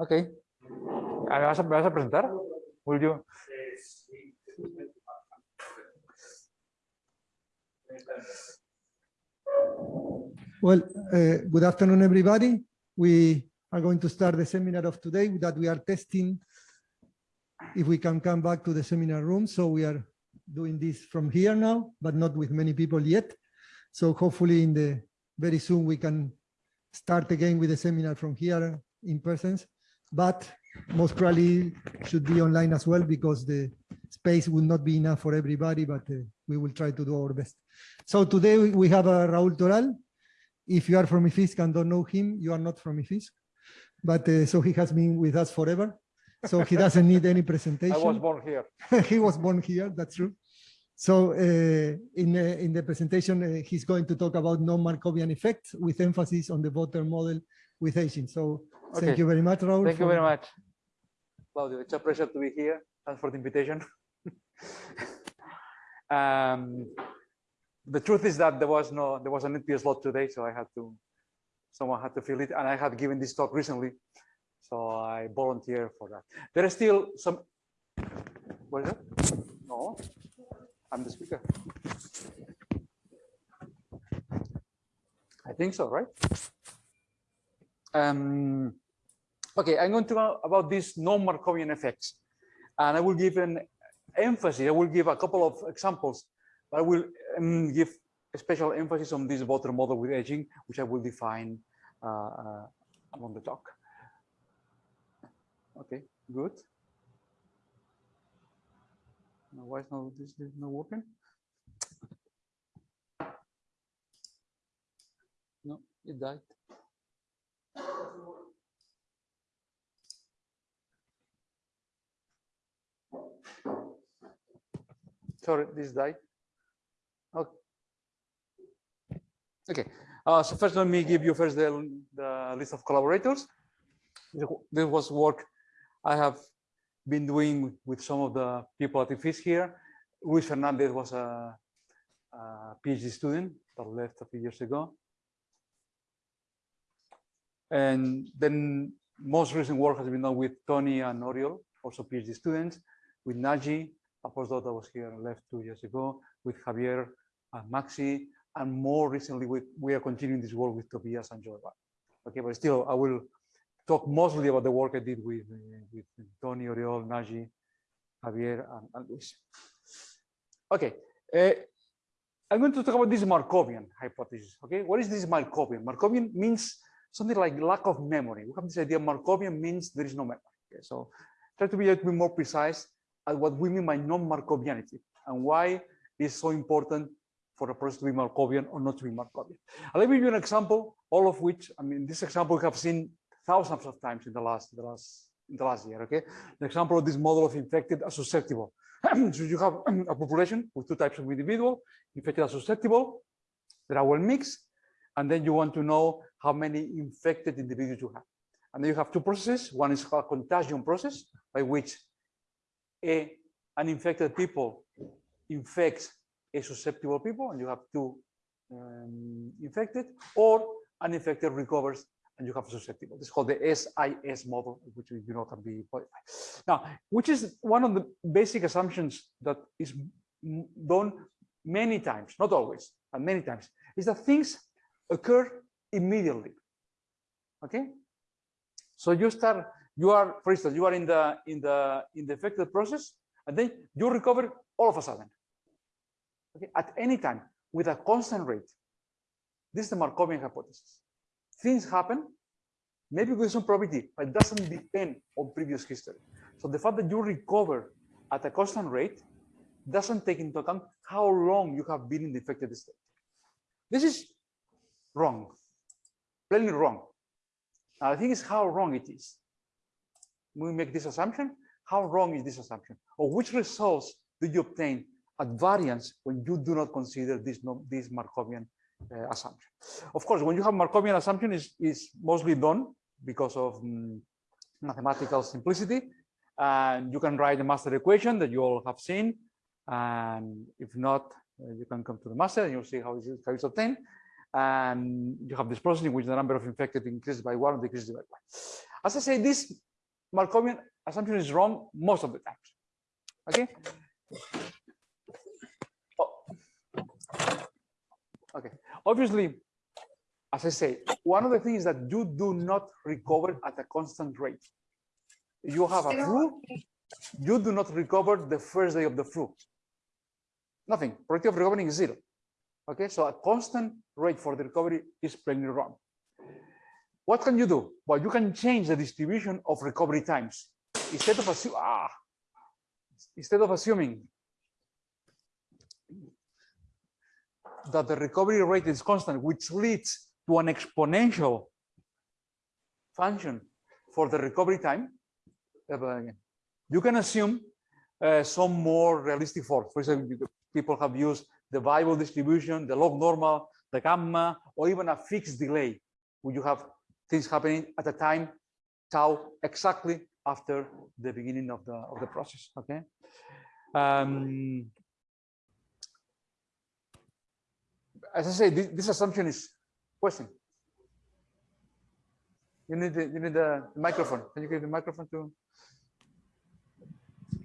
Ok. ¿Me vas a, vas a presentar? Will you? Well, uh, good afternoon, everybody. We are going to start the seminar of today that we are testing if we can come back to the seminar room. So we are doing this from here now, but not with many people yet. So hopefully in the very soon we can start again with the seminar from here in persons, but most probably should be online as well because the space will not be enough for everybody, but uh, we will try to do our best. So today we have uh, Raúl Toral. If you are from IFISC and don't know him, you are not from IFISC. But uh, so he has been with us forever. So he doesn't need any presentation. I was born here. he was born here, that's true. So uh, in, uh, in the presentation, uh, he's going to talk about non-Markovian effects with emphasis on the voter model with aging. So Okay. thank you very much, Raúl. Thank you very much. Claudio, it's a pleasure to be here. Thanks for the invitation. um, the truth is that there was no, there was an empty slot today, so I had to, someone had to fill it, and I had given this talk recently, so I volunteer for that. There is still some. What is that? No, I'm the speaker. I think so, right? Um, Okay, I'm going to talk about these non-Markovian effects. And I will give an emphasis, I will give a couple of examples, but I will um, give a special emphasis on this voter model with aging, which I will define uh, uh, along the talk. Okay, good. Why is not this is not working? No, it died. Sorry, this died. Okay. Okay. Uh, so first, let me give you first the, the list of collaborators. This was work I have been doing with some of the people at the FIS here. Luis Fernandez was a, a PhD student that left a few years ago. And then most recent work has been done with Tony and Oriol, also PhD students, with Naji, a postdoc that was here and left two years ago, with Javier and Maxi, and more recently, with, we are continuing this work with Tobias and Joel. Okay, but still, I will talk mostly about the work I did with, uh, with Tony, Oriol, Naji, Javier, and, and Luis. Okay, uh, I'm going to talk about this Markovian hypothesis. Okay, what is this Markovian? Markovian means something like lack of memory. We have this idea Markovian means there is no memory. Okay, so try to be a bit more precise at what we mean by non-Markovianity and why it's so important for a process to be Markovian or not to be Markovian. I'll give you an example, all of which, I mean, this example we have seen thousands of times in the last, the last, in the last year, okay? The example of this model of infected as susceptible. so you have a population with two types of individual, infected as susceptible, that are well mixed, and then you want to know how many infected individuals you have. And then you have two processes. One is called contagion process, by which a an infected people infects a susceptible people, and you have two um, infected, or an infected recovers and you have a susceptible. This is called the SIS model, which you know can be modified. Now, which is one of the basic assumptions that is done many times, not always, but many times, is that things occur immediately. Okay, so you start, you are, for instance, you are in the in the in the affected process, and then you recover all of a sudden. Okay, at any time with a constant rate. This is the Markovian hypothesis. Things happen, maybe with some probability, but it doesn't depend on previous history. So the fact that you recover at a constant rate doesn't take into account how long you have been in the affected state. This is wrong, plainly wrong. The thing is how wrong it is. We make this assumption, how wrong is this assumption? Or which results do you obtain at variance when you do not consider this, this Markovian uh, assumption? Of course, when you have Markovian assumption is, is mostly done because of mm, mathematical simplicity. And you can write a master equation that you all have seen. And if not, uh, you can come to the master and you'll see how it's, obtained. And you have this process in which the number of infected increases by one or decreases by one. As I say, this Markovian assumption is wrong most of the times. Okay. Oh. Okay. Obviously, as I say, one of the things that you do not recover at a constant rate. You have a flu, you do not recover the first day of the flu. Nothing. Probability of recovering is zero. Okay, so a constant rate for the recovery is plainly wrong. What can you do? Well, you can change the distribution of recovery times. Instead of assuming, ah, instead of assuming that the recovery rate is constant, which leads to an exponential function for the recovery time, uh, you can assume uh, some more realistic form. For example, people have used the Weibull distribution, the log normal, the gamma, or even a fixed delay, where you have things happening at a time tau exactly after the beginning of the of the process. Okay. Um, as I say, this, this assumption is question. You need the, you need the microphone. Can you give the microphone to?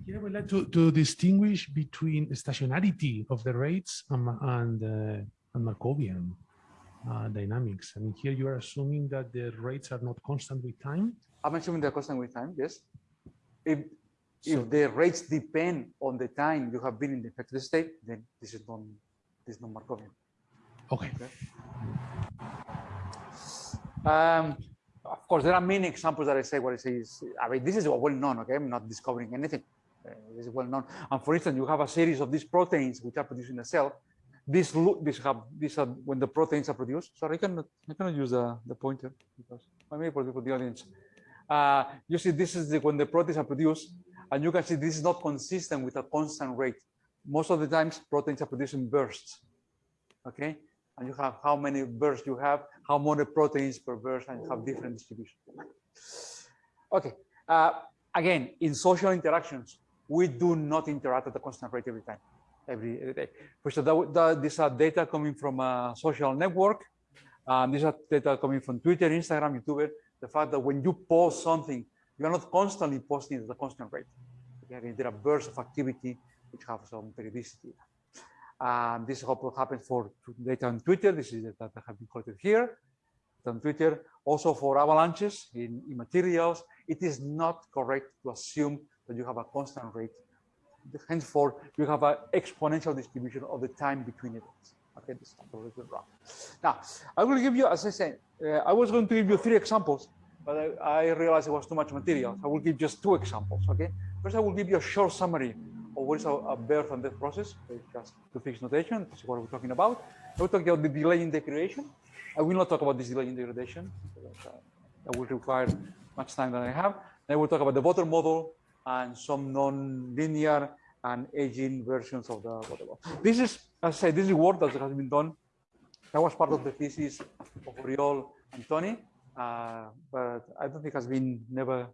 yeah, would like to, to distinguish between stationarity of the rates and, and, uh, and Markovian uh, dynamics. I mean, here you are assuming that the rates are not constant with time. I'm assuming the constant with time. Yes. If So- if the rates depend on the time you have been in the affected state, then this is not this is not Markovian. Okay. Um, of course, there are many examples that I say what I say is, I mean, this is well known, okay? I'm not discovering anything. Uh, this is well known. And for instance, you have a series of these proteins which are produced in a cell. This look, this have, these are when the proteins are produced. Sorry, I cannot, I cannot use the, the pointer because I mean for the, for the audience. Uh, you see, this is the, when the proteins are produced, and you can see this is not consistent with a constant rate. Most of the times, proteins are produced in bursts. Okay, and you have how many bursts you have, how many proteins per burst, and you have different distribution. Okay. Uh, again, in social interactions, we do not interact at a constant rate every time, every, day. First, that, that, these are data coming from a social network. Um, these are data coming from Twitter, Instagram, YouTube. The fact that when you post something, you are not constantly posting at a constant rate. Okay, there are bursts of activity which have some periodicity. Um, this happens for data on Twitter. This is data that have been collected here on Twitter. Also for avalanches in, in materials, it is not correct to assume that you have a constant rate. Henceforth, you have an exponential distribution of the time between events. Okay, this is completely wrong. Now, I will give you, as I said, uh, I was going to give you three examples, but I, I realized it was too much material. I will give just two examples. Okay, first I will give you a short summary of what is a, a birth and death process, just to fix notation. This is what we're talking about. We're talking about the delay in degradation. I will not talk about this delay in degradation. uh, That will require much time than I have. Then we'll talk about the voter model and some non-linear and aging versions of the model. This is, as I say, this is work that has been done. That was part of the thesis of Oriol and Tony, uh, but I don't think has been never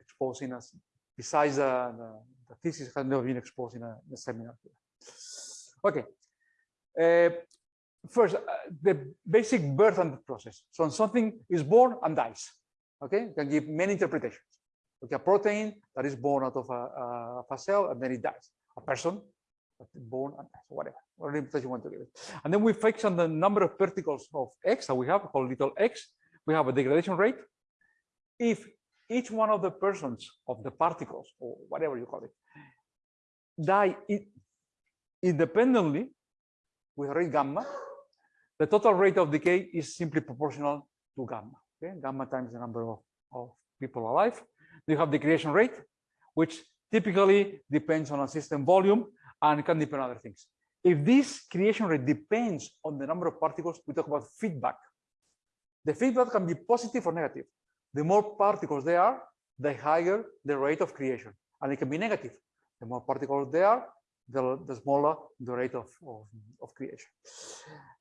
exposed in us. Besides the, the, the thesis has never been exposed in a, in a seminar. Okay. Uh, first, uh, the basic birth and death process. So something is born and dies. Okay, you can give many interpretations. Okay, a protein that is born out of a, a, cell and then it dies. A person born and dies, whatever, whatever interpretation you want to give it. And then we fix on the number of particles of X that we have called little x. We have a degradation rate. If each one of the persons of the particles or whatever you call it die independently with rate gamma, the total rate of decay is simply proportional to gamma. Okay, gamma times the number of, of people alive. You have the creation rate, which typically depends on a system volume and can depend on other things. If this creation rate depends on the number of particles, we talk about feedback. The feedback can be positive or negative. The more particles there are, the higher the rate of creation. And it can be negative. The more particles there are, the, the smaller the rate of, of, of creation.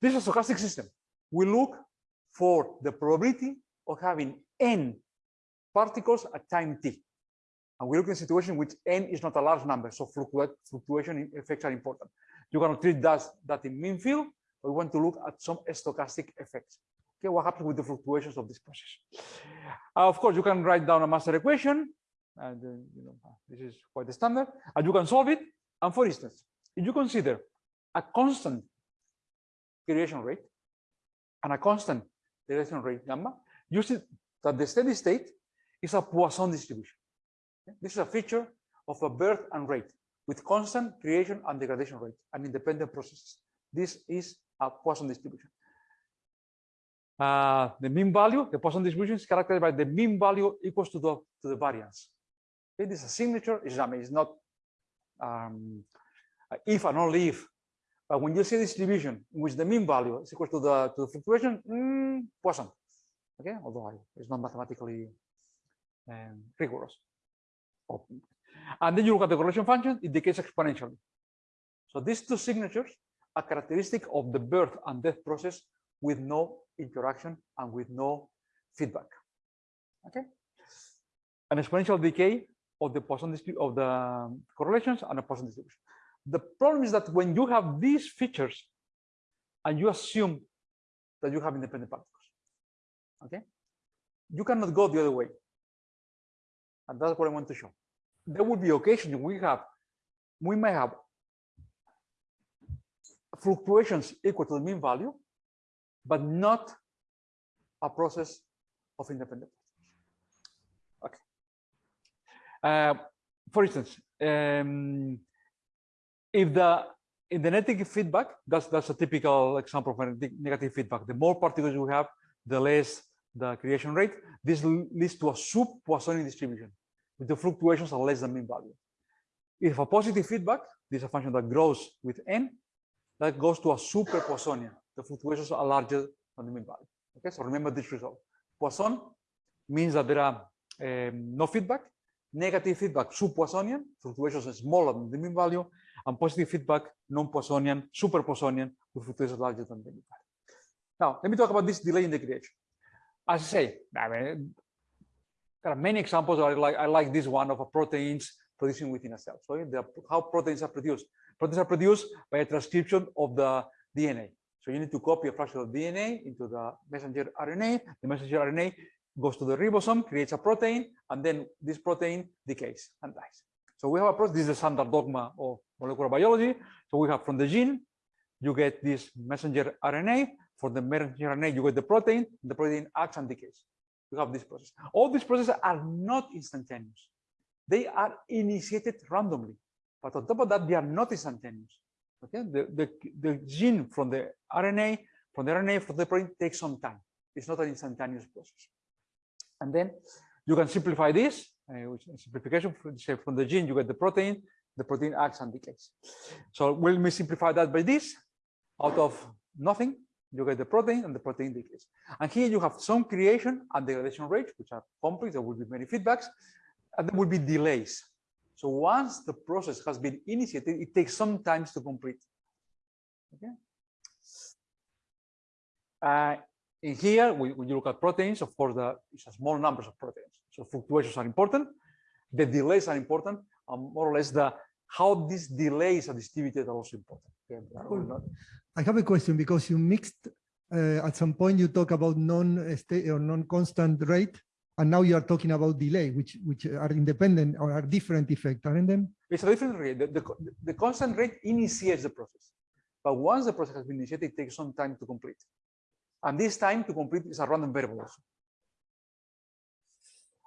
This is a stochastic system. We look for the probability of having n particles at time t. And we look in a situation which n is not a large number, so fluctuation effects are important. You cannot treat that, that in mean field, but we want to look at some stochastic effects. Okay, what happens with the fluctuations of this process? Uh, of course, you can write down a master equation and uh, you know this is quite the standard, and you can solve it. And for instance, if you consider a constant creation rate and a constant degradation rate gamma, you see that the steady state is a Poisson distribution. This is a feature of a birth and rate with constant creation and degradation rate and independent processes. This is a Poisson distribution. Uh, the mean value, the Poisson distribution is characterized by the mean value equals to the to the variance. It is a signature. It's, I mean, it's not um, if and only if. But when you see a distribution in which the mean value is equal to the to the fluctuation, mm, Poisson. Okay, although I- it's not mathematically um, rigorous. Oh. And then you look at the correlation function, it decays exponentially. So these two signatures are characteristic of the birth and death process with no interaction and with no feedback. Okay. An exponential decay of the Poisson distribution of the correlations and a Poisson distribution. The problem is that when you have these features and you assume that you have independent particles, okay, you cannot go the other way. And that's what I want to show. There will be occasions we have, we may have fluctuations equal to the mean value, but not a process of independent. Okay. Uh, for instance, um, if the in the negative feedback, that's that's a typical example of negative feedback. The more particles you have, the less the creation rate. This leads to a sub-Poissonian distribution with the fluctuations are less than mean value. If a positive feedback, this is a function that grows with n, that goes to a super Poissonian. The fluctuations are larger than the mean value. Okay, so remember this result. Poisson means that there are um, no feedback. Negative feedback, sub-Poissonian, fluctuations are smaller than the mean value, and positive feedback, non-Poissonian, super Poissonian, with fluctuations larger than the mean value. Now, let me talk about this delay in the creation. As I say, I mean, there are many examples. I like I like this one of proteins producing within a cell. So eh, the, how proteins are produced. Proteins are produced by a transcription of the DNA. So you need to copy a fraction of DNA into the messenger RNA. The messenger RNA goes to the ribosome, creates a protein, and then this protein decays and dies. So we have a process. This is the standard dogma of molecular biology. So we have from the gene, you get this messenger RNA. For the messenger RNA, you get the protein. The protein acts and decays. You have this process. All these processes are not instantaneous. They are initiated randomly. But on top of that, they are not instantaneous. Okay, the, the, the gene from the RNA, from the RNA from the protein takes some time. It's not an instantaneous process. And then you can simplify this, uh, which simplification from, say, from the gene, you get the protein, the protein acts and decays. So will we simplify that by this? Out of nothing, you get the protein and the protein decays. And here you have some creation and degradation rates, which are complex, there will be many feedbacks, and there will be delays. So once the process has been initiated, it takes some time to complete. Okay. Uh, in here, we, when you look at proteins, of course, the, it's a small numbers of proteins. So fluctuations are important. The delays are important. And more or less, the how these delays are distributed are also important. But I will not- I have a question because you mixed, uh, at some point you talk about non-state or non-constant rate, and now you are talking about delay, which, which are independent or are different effect, aren't them? It's a different rate. The, the, the constant rate initiates the process. But once the process has been initiated, it takes some time to complete. And this time to complete is a random variable also.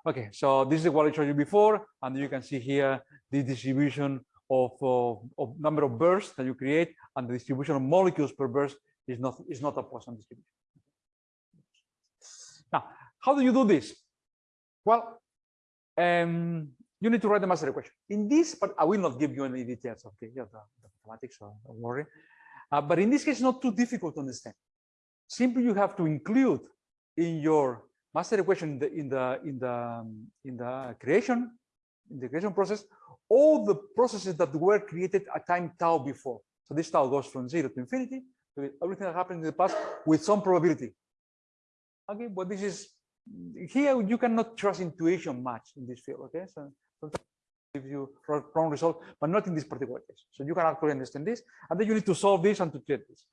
Okay, so this is what I showed you before, and you can see here the distribution of, of, of number of bursts that you create, and the distribution of molecules per burst is not is not a Poisson distribution. Now, how do you do this? Well, um, you need to write the master equation. In this, but I will not give you any details of the, yeah, the, the mathematics, so don't worry. Uh, but in this case, it's not too difficult to understand. Simply, you have to include in your master equation in the in the in the um, in the creation the creation process all the processes that were created at time tau before. So this tau goes from zero to infinity. So everything that happened in the past with some probability. Okay, but this is here you cannot trust intuition much in this field. Okay, so sometimes give you wrong result, but not in this particular case. So you can actually understand this, and then you need to solve this and to treat this.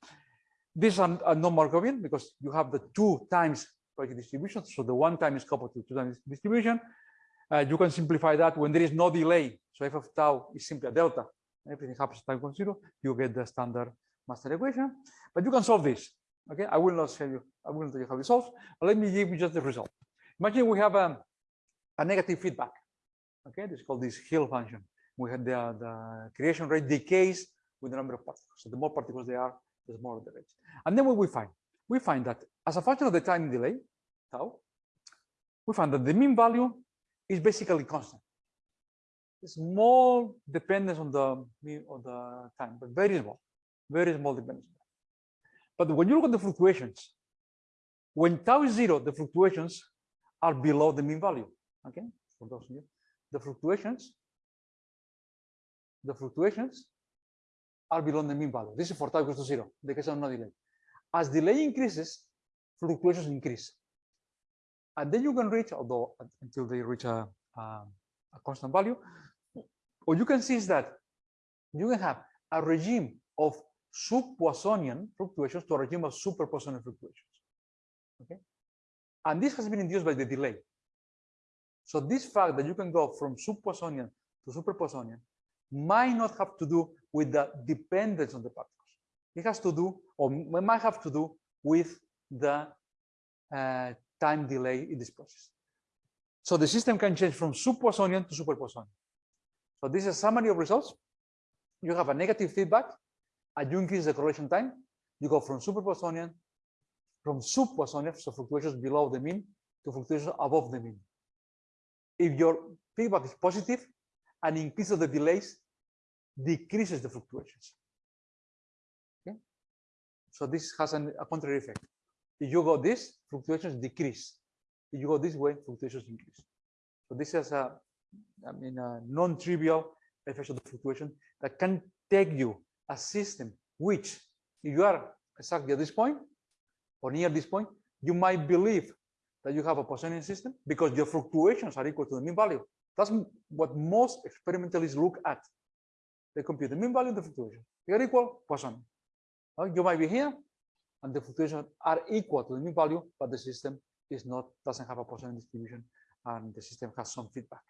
This is a non-Markovian because you have the two times probability distribution. So the one time is coupled to two times distribution. Uh, you can simplify that when there is no delay. So f of tau is simply a delta. Everything happens at time equals zero. You get the standard master equation. But you can solve this. Okay, I will not tell you. I will not tell you how it solves. But let me give you just the result. Imagine we have a, a negative feedback. Okay, this is called this Hill function. We had the, the creation rate decays with the number of particles. So the more particles there are, the smaller the rate. And then what we find? We find that as a function of the time delay, tau, we find that the mean value is basically constant. Small dependence on the on the time, but very small, very small dependence. But when you look at the fluctuations, when tau is zero, the fluctuations are below the mean value. Okay, for those of you, the fluctuations, the fluctuations are below the mean value. This is for tau equals to zero, the case of no delay. As delay increases, fluctuations increase. And then you can reach, although until they reach a, a, a constant value, what you can see is that you can have a regime of sub-Poissonian fluctuations to a regime of super-Poissonian fluctuations. Okay, and this has been induced by the delay. So this fact that you can go from sub-Poissonian to super-Poissonian might not have to do with the dependence on the particles. It has to do, or might have to do with the uh, time delay in this process. So the system can change from sub-Poissonian to super-Poissonian. So this is a summary of results. You have a negative feedback, and you increase the correlation time. You go from super-Poissonian, from sub-Poissonian, so fluctuations below the mean, to fluctuations above the mean. If your feedback is positive, an increase of the delays decreases the fluctuations. Okay, so this has an, a contrary effect. If you go this, fluctuations decrease. If you go this way, fluctuations increase. So this is a, I mean, a non-trivial effect of the fluctuation that can take you a system which, if you are exactly at this point or near this point, you might believe that you have a Poissonian system because your fluctuations are equal to the mean value. That's what most experimentalists look at. They compute the mean value and the fluctuation. They are equal, Poisson. You might be here, and the fluctuations are equal to the mean value, but the system is not doesn't have a Poisson distribution, and the system has some feedback.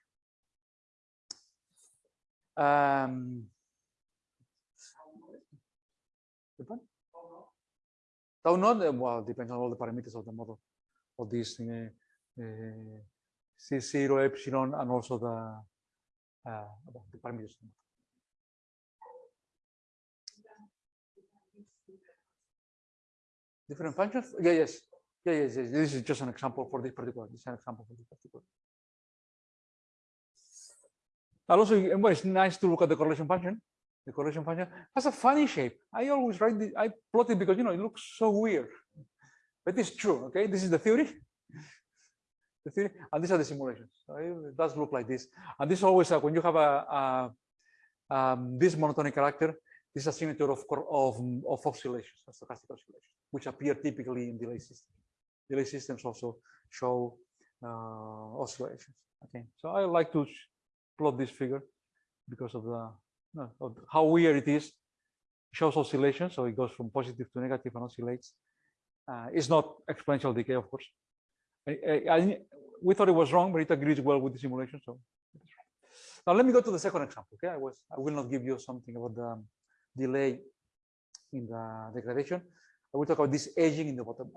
Um, Tau not, well, depends on all the parameters of the model of this uh, uh, C0 epsilon and also the uh, the parameters. Different functions? Yeah, yes. Yeah, yes, yes. This is just an example for this particular. This is an example for this particular. And also, well, it's nice to look at the correlation function. The correlation function has a funny shape. I always write the, I plot it because you know it looks so weird, but it's true. Okay, this is the theory. The theory, and these are the simulations. So it does look like this. And this always uh, when you have a, a um, this monotonic character, this is a signature of of of oscillations, stochastic oscillations, which appear typically in delay systems. Delay systems also show uh, oscillations. Okay, so I like to plot this figure because of the of how weird it is. It shows oscillation, so it goes from positive to negative and oscillates. Uh, it's not exponential decay, of course. I, I, I, we thought it was wrong, but it agrees well with the simulation. So now let me go to the second example. Okay, I was I will not give you something about the delay in the degradation. I will talk about this aging in the bottom.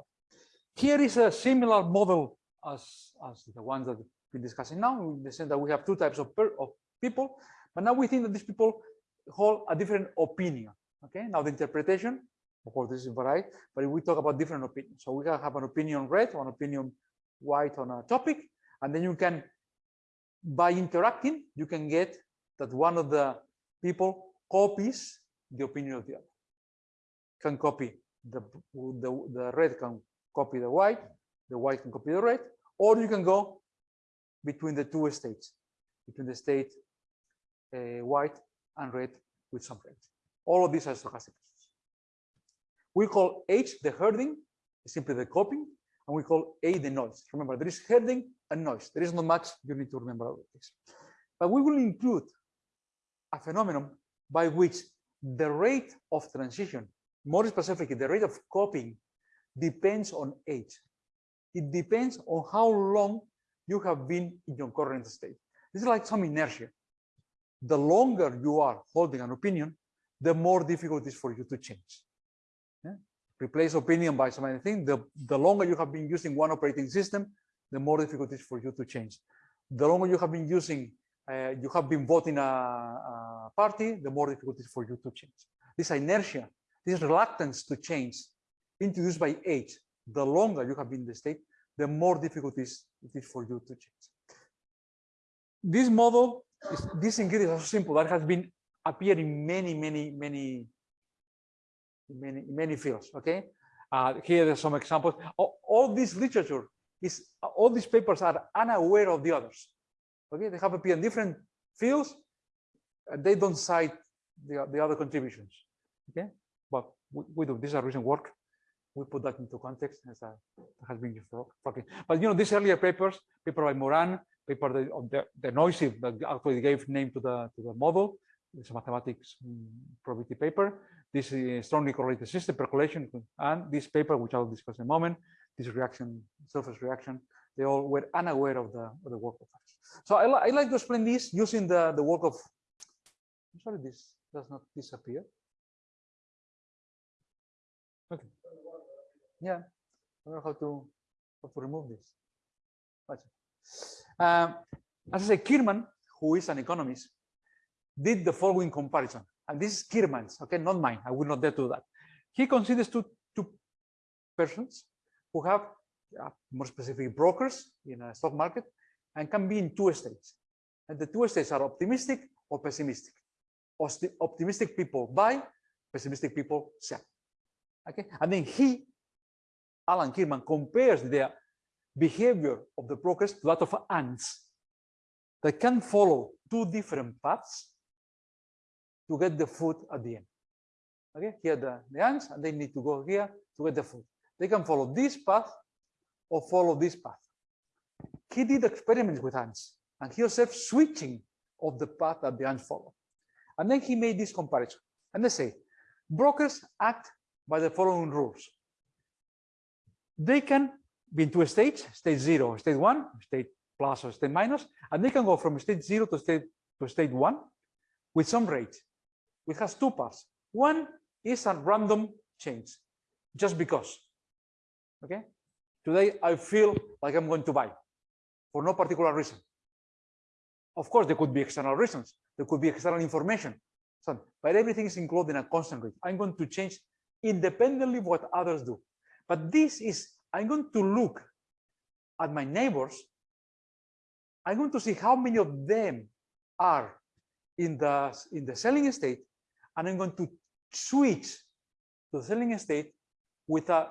Here is a similar model as, as the ones that we're discussing now, in the sense that we have two types of, per, of people, but now we think that these people hold a different opinion. Okay, now the interpretation, of course, this is varied, but we talk about different opinions. So we can have an opinion red, one opinion white on a topic, and then you can, by interacting, you can get that one of the people copies the opinion of the other. Can copy the, the, the red can copy the white, the white can copy the red, or you can go between the two states, between the state uh, white and red with some red. All of these are stochastic. We call H the herding, simply the copying, and we call A the noise. Remember, there is herding and noise. There is not much you need to remember about this. But we will include a phenomenon by which the rate of transition, more specifically, the rate of copying depends on age. It depends on how long you have been in your current state. This is like some inertia. The longer you are holding an opinion, the more difficult it is for you to change. Yeah? Replace opinion by some other thing. The, the longer you have been using one operating system, the more difficult it is for you to change. The longer you have been using, uh, you have been voting a, a party, the more difficult it is for you to change. This inertia, this reluctance to change, introduced by age, the longer you have been in the state, the more difficult it is, for you to change. This model, is, this ingredient is so simple that has been appearing in many, many, many, many, many fields. Okay, uh, here are some examples. All, all this literature is all these papers are unaware of the others. Okay, they have appeared in different fields, they don't cite the, the other contributions. Okay, but we, we do. These are recent work we put that into context as a, has been used for talking. But you know, these earlier papers, paper by Moran, paper the, of the, the noisy that actually gave name to the to the model. It's a mathematics mm, probability paper. This is strongly correlated system percolation, and this paper, which I'll discuss in a moment, this reaction, surface reaction, they all were unaware of the of the work of others. So I, li I like to explain this using the the work of. I'm sorry, this does not disappear. Okay. Yeah, I don't know how to how to remove this. Um, as I say, Kirman, who is an economist, did the following comparison, and this is Kirman's, okay, not mine. I will not dare to do that. He considers two two persons who have uh, more specific brokers in a stock market and can be in two states, and the two states are optimistic or pessimistic. Optimistic people buy, pessimistic people sell. Okay, and then he Alan Kirman compares the behavior of the brokers to that of ants that can follow two different paths to get the food at the end. Okay, here the, the ants, and they need to go here to get the food. They can follow this path or follow this path. He did experiments with ants, and he observed switching of the path that the ants follow. And then he made this comparison. And they say, brokers act by the following rules they can be in two states, state zero, state one, state plus or state minus, and they can go from state zero to state to state one with some rate, which has two parts. One is a random change, just because. Okay. Today I feel like I'm going to buy for no particular reason. Of course, there could be external reasons. There could be external information. So, but everything is included in a constant rate. I'm going to change independently what others do. But this is, I'm going to look at my neighbors. I'm going to see how many of them are in the, in the selling state, and I'm going to switch to the selling state with a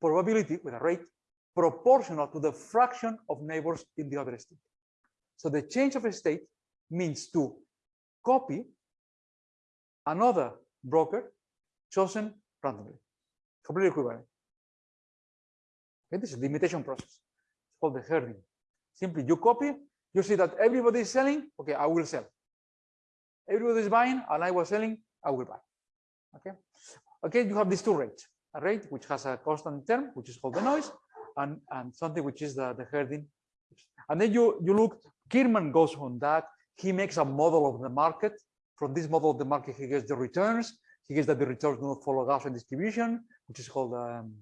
probability, with a rate proportional to the fraction of neighbors in the other state. So the change of state means to copy another broker chosen randomly completely equivalent. Okay, this is the imitation process. It's called the herding. Simply you copy, you see that everybody is selling, okay, I will sell. Everybody is buying and I was selling, I will buy. Okay. Okay, you have these two rates. A rate which has a constant term, which is called the noise, and, and something which is the, the herding. And then you, you look, Kirman goes on that. He makes a model of the market. From this model of the market, he gets the returns. He gets that the returns do not follow Gaussian distribution which is called um,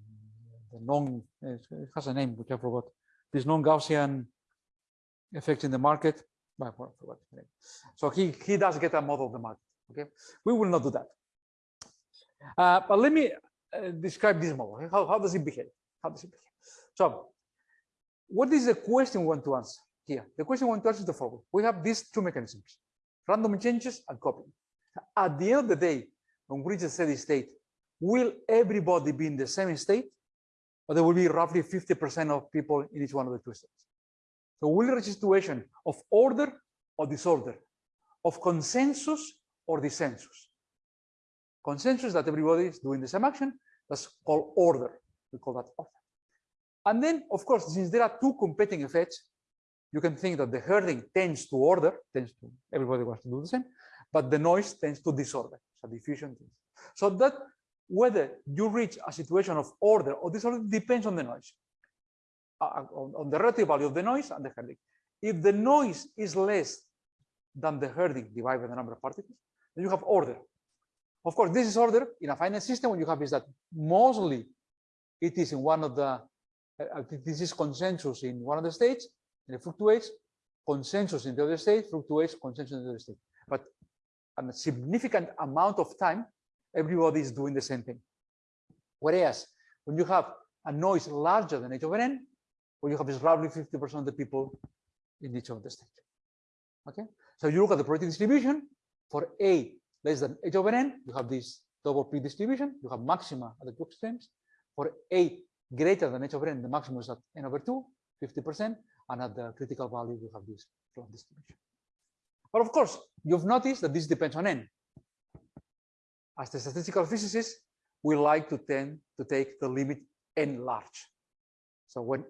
the non, it has a name, which I forgot. This non-Gaussian effect in the market. I forgot. So he, he does get a model of the market. Okay, we will not do that. Uh, but let me uh, describe this model. How, how does it behave? How does it behave? So, what is the question we want to answer here? The question one want to answer is the following. We have these two mechanisms, random changes and copying. At the end of the day, when we reach a steady state, will everybody be in the same state? Or there will be roughly 50% of people in each one of the two states. So we'll reach a situation of order or disorder, of consensus or dissensus. Consensus that everybody is doing the same action, that's called order. We call that order. And then, of course, since there are two competing effects, you can think that the herding tends to order, tends to everybody wants to do the same, but the noise tends to disorder, so diffusion. So that whether you reach a situation of order or disorder depends on the noise. uh, on, on the relative value of the noise and the herding. If the noise is less than the herding divided by the number of particles, then you have order. Of course, this is order in a finite system. What you have is that mostly it is in one of the, uh, uh, this is consensus in one of the states, and it fluctuates, consensus in the other state, fluctuates, consensus in the other state. But a significant amount of time, everybody is doing the same thing. Whereas when you have a noise larger than h over n, what you have is roughly 50% of the people in each of the states. Okay, so you look at the probability distribution for a less than h over n, you have this double p distribution, you have maxima at the two extremes. For a greater than h over n, the maximum is at n over 2, 50%, the critical value, you have this flat distribution. But of course, you've noticed that this depends on n. As the statistical physicists, we like to tend to take the limit n large. So when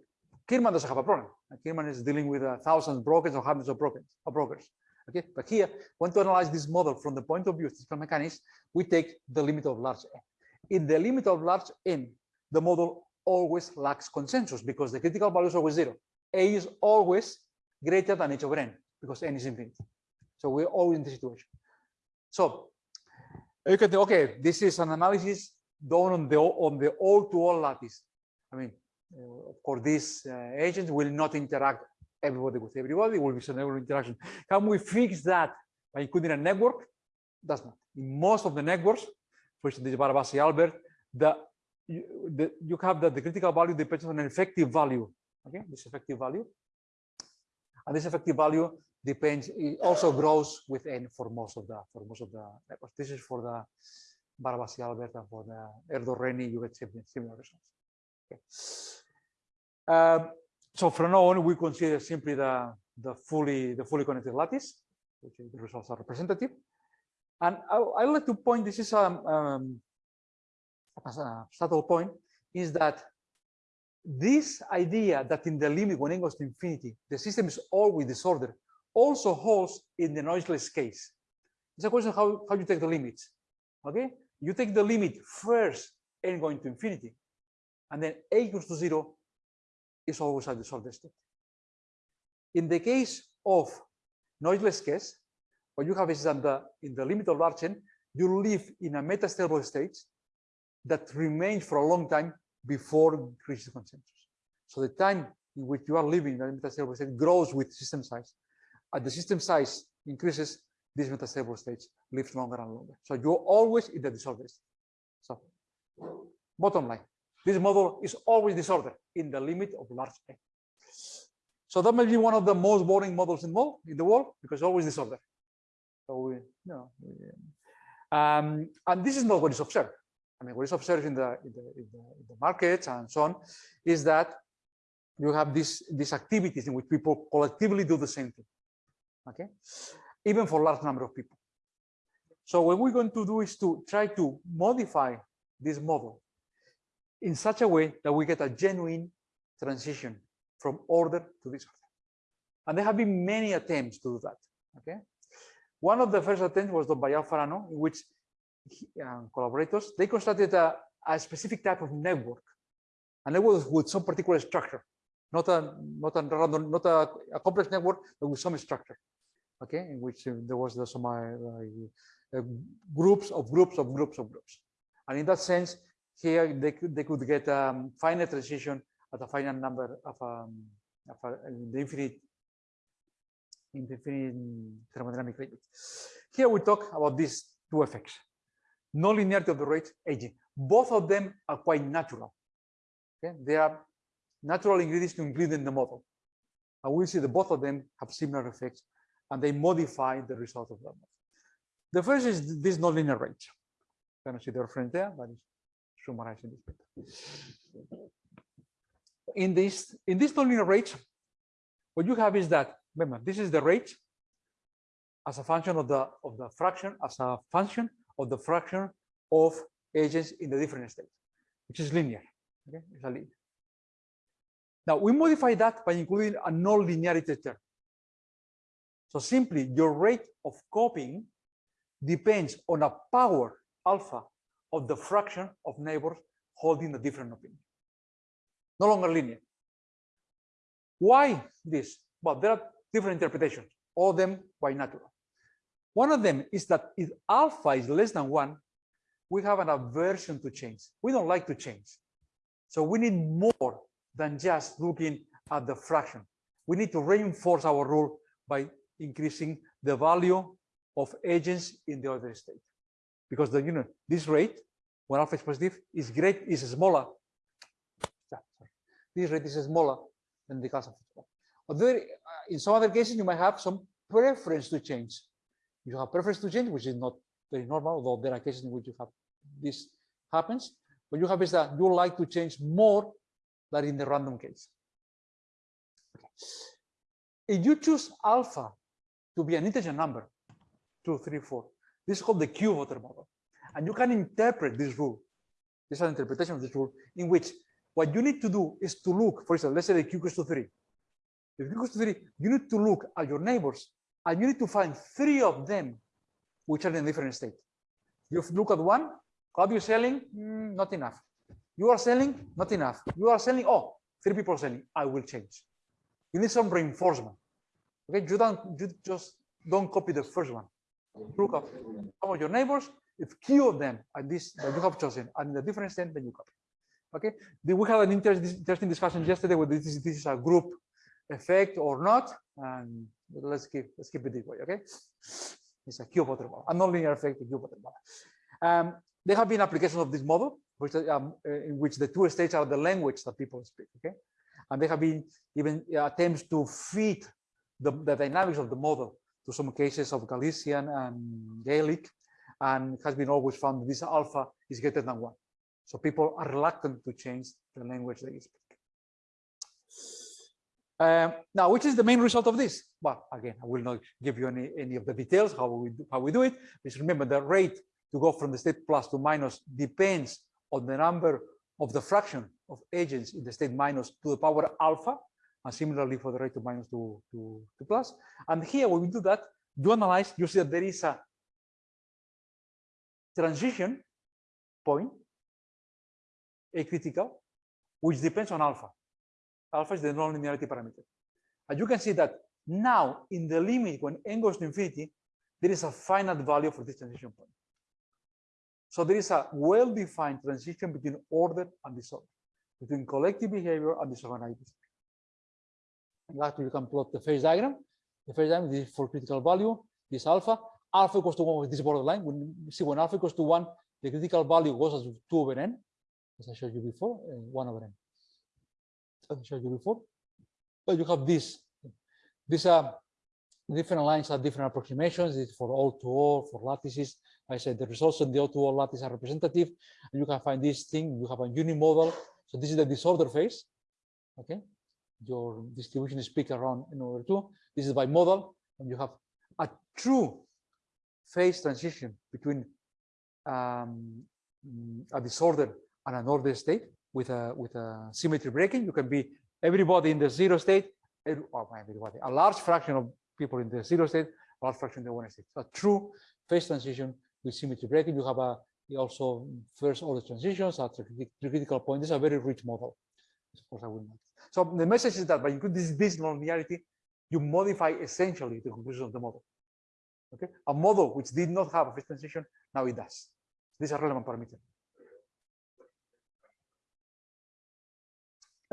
Kirman doesn't have a problem, Kirman is dealing with a thousand brokers or hundreds of brokers, of brokers. Okay, but here, when to analyze this model from the point of view of statistical mechanics, we take the limit of large n. In the limit of large n, the model always lacks consensus because the critical value is always zero. A is always greater than h over n because n is infinite. So we're always in this situation. So you can think, okay, this is an analysis done on the on the all-to-all lattice. I mean, uh, of course, these uh, agents will not interact everybody with everybody. Will be some interaction. Can we fix that by including a network? Does not. In most of the networks, for instance, Barabasi Albert, the you, the, you have that the critical value depends on an effective value. Okay, this effective value, and this effective value depends. It also grows with n for most of the for most of the networks. This is for the Barabasi Albert and for the Erdős Rényi. You get similar results. Okay. Um, so from now on, we consider simply the the fully the fully connected lattice, which the results are representative. And I, I like to point. This is um, um a subtle point is that this idea that in the limit when n goes to infinity, the system is always disordered also holds in the noiseless case. It's a question how, how you take the limits. Okay, you take the limit first n going to infinity, and then a equals to zero is always a disordered state. In the case of noiseless case, what you have is that in the limit of large n, you live in a metastable state that remains for a long time before reaches consensus. So the time in which you are living in a metastable state grows with system size. As the system size increases, these metastable states live longer and longer. So you're always in the disorder state. So bottom line, this model is always disordered in the limit of large n. So that may be one of the most boring models in the world, in the world because always disorder. So we, you know, um, and this is not what is observed. I mean, what is observed in the, in the, in the, in the markets and so on is that you have these, these activities in which people collectively do the same thing, okay? Even for large number of people. So what we're going to do is to try to modify this model in such a way that we get a genuine transition from order to disorder. And there have been many attempts to do that, okay? One of the first attempts was done by Alfarano, in which and collaborators, they constructed a, a specific type of network, a network with some particular structure, not a not a random, not a, a complex network, but with some structure. Okay, in which uh, there was the, some uh, uh, groups of groups of groups of groups, and in that sense, here they could they could get um, finite transition at a finite number of, um, of a, the infinite infinite thermodynamic limit. Here we talk about these two effects non-linearity of the rate aging. Both of them are quite natural. Okay, they are natural ingredients to include in the model. And we'll see that both of them have similar effects and they modify the result of the model. The first is this nonlinear rate. You can see the reference there, but it's summarized in this paper. In this, in this nonlinear rate, what you have is that, remember, this is the rate as a function of the of the fraction, as a function of the fraction of agents in the different states, which is linear. Okay, it's a linear. Now we modify that by including a non-linearity term. So simply your rate of copying depends on a power alpha of the fraction of neighbors holding a different opinion. No longer linear. Why this? Well, there are different interpretations, all of them quite natural. One of them is that if alpha is less than one, we have an aversion to change. We don't like to change. So we need more than just looking at the fraction. We need to reinforce our rule by increasing the value of agents in the other state. Because the you know this rate, when alpha is positive, is great, is smaller. This rate is smaller than the gas of Although in some other cases, you might have some preference to change. You have preference to change, which is not very normal, although there are cases in which you have this happens. What you have is that you like to change more than in the random case. Okay. If you choose alpha to be an integer number, two, three, four, this is called the Q-voter model. And you can interpret this rule. This is an interpretation of this rule in which what you need to do is to look, for example, let's say the Q equals to three. If Q equals to three, you need to look at your neighbors and you need to find three of them which are in a different state. You look at one, what you selling? Mm, not enough. You are selling? Not enough. You are selling? Oh, three people selling. I will change. You need some reinforcement. Okay, you don't you just don't copy the first one. Look at some of your neighbors. If few of them are this that you have chosen and in a different state, then you copy. Okay. We had an interesting discussion yesterday whether this is, this is a group effect or not, and let's keep let's keep it this way. Okay. It's a model, a nonlinear effect, voter model. Um, there have been applications of this model, which, um, uh, in which the two states are the language that people speak. Okay, and there have been even attempts to fit the, the dynamics of the model to some cases of Galician and Gaelic, and has been always found this alpha is greater than one. So people are reluctant to change the language they speak. Um, now, which is the main result of this? Well, again, I will not give you any, any of the details how we do, how we do it. Just remember the rate to go from the state plus to minus depends on the number of the fraction of agents in the state minus to the power alpha, and similarly for the rate to minus to, to, to plus. And here, when we do that, you analyze, you see that there is a transition point, a critical, which depends on alpha. Alpha is the nonlinearity parameter. And you can see that now in the limit when n goes to infinity, there is a finite value for this transition point. So there is a well-defined transition between order and disorder, between collective behavior and disorganized behavior. And actually, you can plot the phase diagram. The phase diagram is for critical value, this alpha. Alpha equals to one with this borderline. When you see when alpha equals to one, the critical value goes as two over n, as I showed you before, uh, one over n. As I showed you before. But you have this. These are different lines are different approximations. It's for all to all, for lattices. I said the results in the all to all lattice are representative. And you can find this thing. You have a unimodal. So this is the disorder phase. Okay. Your distribution is peak around in order two. This is bimodal. And you have a true phase transition between um, a disorder and an ordered state with a with a symmetry breaking. You can be everybody in the zero state, oh, everybody, a large fraction of people in the zero state, a large fraction in the one state. So a true phase transition with symmetry breaking. You have a also first order transitions at the critical point. This is a very rich model. Of course, I will not. So the message is that by including this, this nonlinearity, you modify essentially the conclusion of the model. Okay, a model which did not have a phase transition now it does. These are relevant parameters.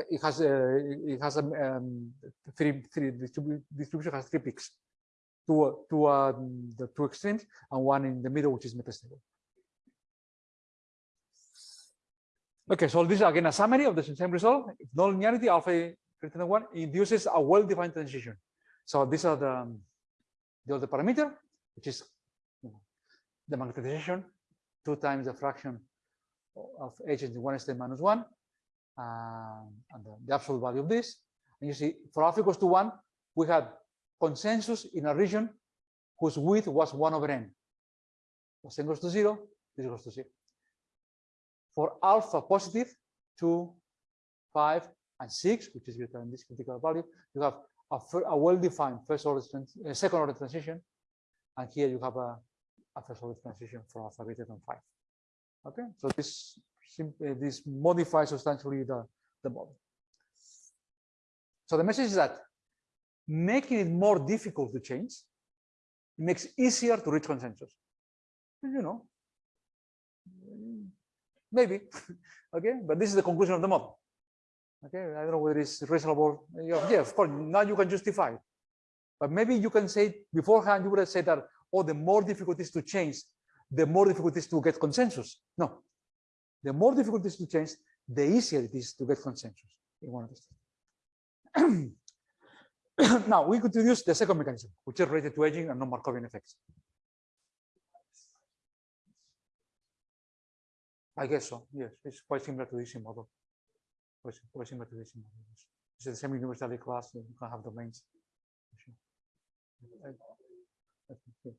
It has uh, it has a um, three three distribution has three peaks, two two the two extremes and one in the middle which is metastable. Okay, so this is again a summary of the same result. Nonlinearity alpha greater than one induces a well-defined transition. So these are the the other parameter, which is the magnetization, two times the fraction of agents in one state minus one, um, and the, the, absolute value of this. And you see, for alpha equals to one, we had consensus in a region whose width was one over n. As n goes to zero, this goes to zero. For alpha positive, two, five, and six, which is greater than this critical value, you have a, a well-defined first order, uh, second order transition, and here you have a, a first order transition for alpha greater than five. Okay, so this Eh, this modifies substantially the, the model. So the message is that making it more difficult to change makes easier to reach consensus. You know, maybe, okay, but this is the conclusion of the model. Okay, I don't know whether it's reasonable. Yeah, of course, now you can justify it. But maybe you can say beforehand, you would have said that, oh, the more difficult it is to change, the more difficult it is to get consensus. No, the more difficult it is to change, the easier it is to get consensus in one of these. now we could introduce the second mechanism, which is related to aging and non-Markovian effects. I guess so. Yes, it's quite similar to this model. Quite, quite similar to this model. It's the same universality class. You can have domains. Sure. I- I think, yes.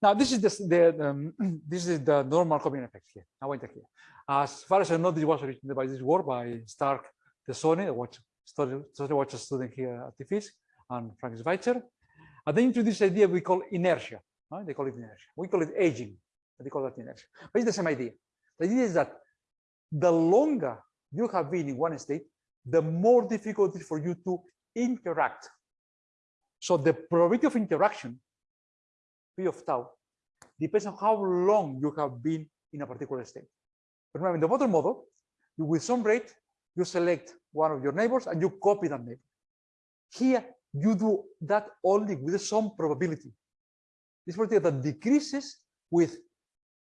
Now this is the, the um, this is the normal Markovian effect here. Now enter here. As far as I know, this was written by this work by Stark Tessone, a watch study, study watch student here at the IFISC, and Frank Schweitzer. And they introduced this idea we call inertia. right? They call it inertia. We call it aging, they call that inertia. But it's the same idea. The idea is that the longer you have been in one state, the more difficult it is for you to interact. So the probability of interaction, P of tau, depends on how long you have been in a particular state. Remember, in the model model, you with some rate, you select one of your neighbors and you copy that neighbor. Here, you do that only with some probability. This probability that decreases with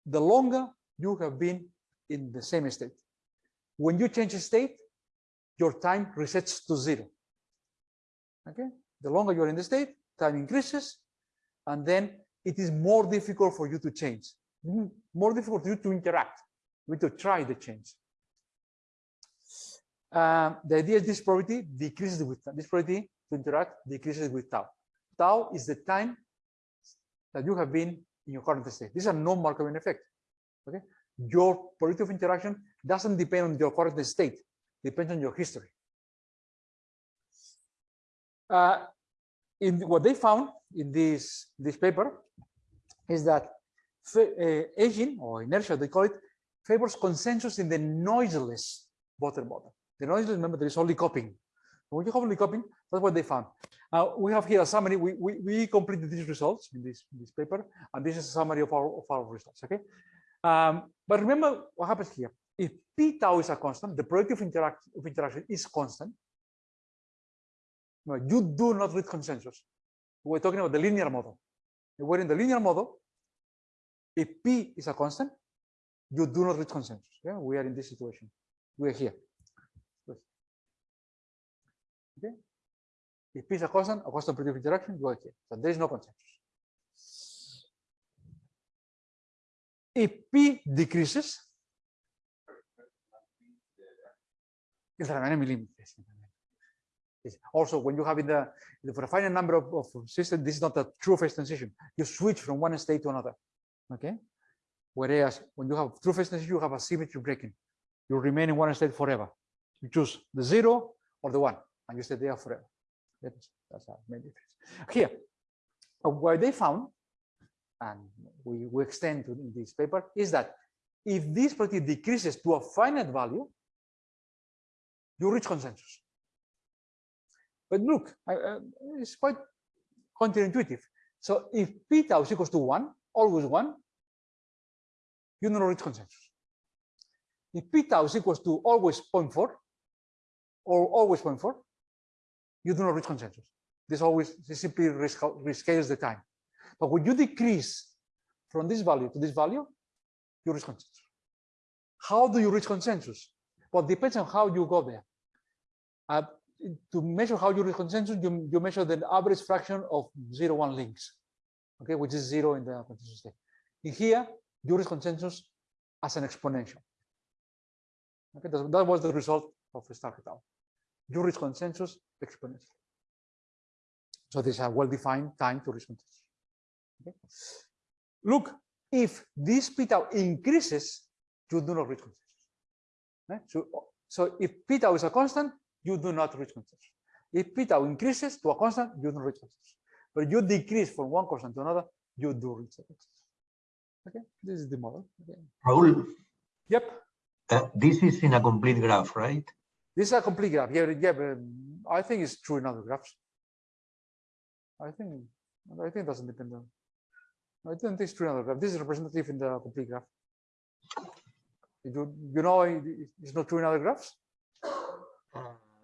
the longer you have been in the same state. When you change state, your time resets to zero. Okay, the longer you're in the state, time increases, and then it is more difficult for you to change, more difficult for you to interact, you to try the change. Uh, the idea is this probability decreases with this probability to interact decreases with tau. Tau is the time that you have been in your current state. This is a non-Markovian effect. Okay, your probability of interaction doesn't depend on your current state, depends on your history. Uh, in what they found in this this paper is that uh, aging or inertia, they call it, favors consensus in the noiseless voter model. The noiseless, remember, there is only copying. When you have only copying, that's what they found. Uh, we have here a summary. We, we, we completed these results in this, in this paper, and this is a summary of our, of our results, okay? Um, but remember what happens here. If p tau is a constant, the probability of, interact, of interaction is constant. You do not reach consensus. We're talking about the linear model. We're in the linear model, if p is a constant, you do not reach consensus. Yeah, we are in this situation. We are here. Okay. If p is a constant, a constant of interaction, you are here. So there is no consensus. If p decreases, el tamaño límites. Also, when you have in the, for a finite number of, of systems, this is not a true phase transition. You switch from one state to another. Okay. Whereas when you have true phase transition, you have a symmetry breaking. You remain in one state forever. You choose the zero or the one, and you stay there forever. That's, that's a main difference. Here, uh, what they found, and we, we extend to this paper, is that if this property decreases to a finite value, you reach consensus. But look, uh, it's quite counterintuitive. So if tau is equals to one, always one, you do not reach consensus. If tau is equals to always 0.4 or always 0.4, you do not reach consensus. This always this simply rescales the time. But when you decrease from this value to this value, you reach consensus. How do you reach consensus? Well, depends on how you go there. Uh, to measure how you reach consensus, you, you measure the average fraction of zero one links, okay, which is zero in the consensus state. In here, you reach consensus as an exponential. Okay, that, that was the result of Stark et. You reach consensus exponentially. So this is a well-defined time to reach consensus. Okay. Look, if this p tau increases, you do not reach consensus. Okay, So, so if p tau is a constant, you do not reach consensus. If p tau increases to a constant, you don't reach consensus. But you decrease from one constant to another, you do reach consensus. Okay, this is the model. Okay. Raul, Yep. uh, this is in a complete graph, right? This is a complete graph. Yeah, yeah, but um, I think it's true in other graphs. I think I think it doesn't depend on. I don't think it's true in other graph. This is representative in the complete graph. You you know it- it's not true in other graphs.